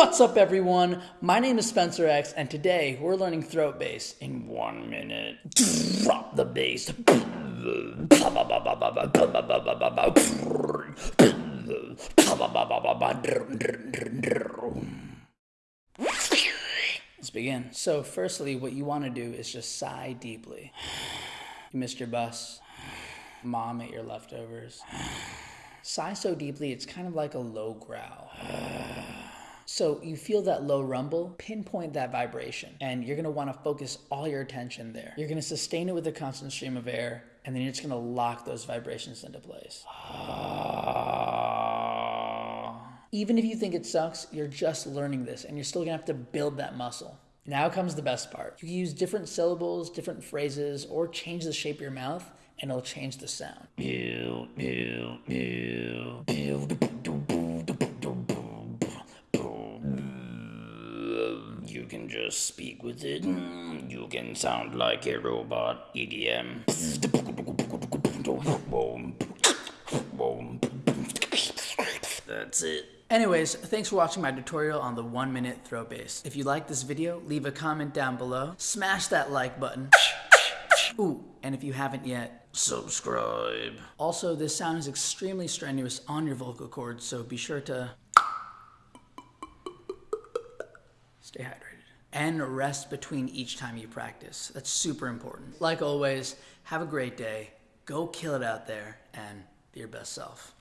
What's up, everyone? My name is Spencer X, and today we're learning throat bass in one minute. Drop the bass. Let's begin. So, firstly, what you want to do is just sigh deeply. You missed your bus. Mom ate your leftovers. Sigh so deeply, it's kind of like a low growl. So you feel that low rumble, pinpoint that vibration, and you're gonna wanna focus all your attention there. You're gonna sustain it with a constant stream of air, and then you're just gonna lock those vibrations into place. Even if you think it sucks, you're just learning this, and you're still gonna have to build that muscle. Now comes the best part. You can use different syllables, different phrases, or change the shape of your mouth, and it'll change the sound. You can just speak with it. You can sound like a robot. EDM. That's it. Anyways, thanks for watching my tutorial on the one minute throat bass. If you like this video, leave a comment down below. Smash that like button. Ooh, and if you haven't yet, subscribe. Also, this sound is extremely strenuous on your vocal cords, so be sure to stay hydrated. And rest between each time you practice. That's super important. Like always, have a great day. Go kill it out there and be your best self.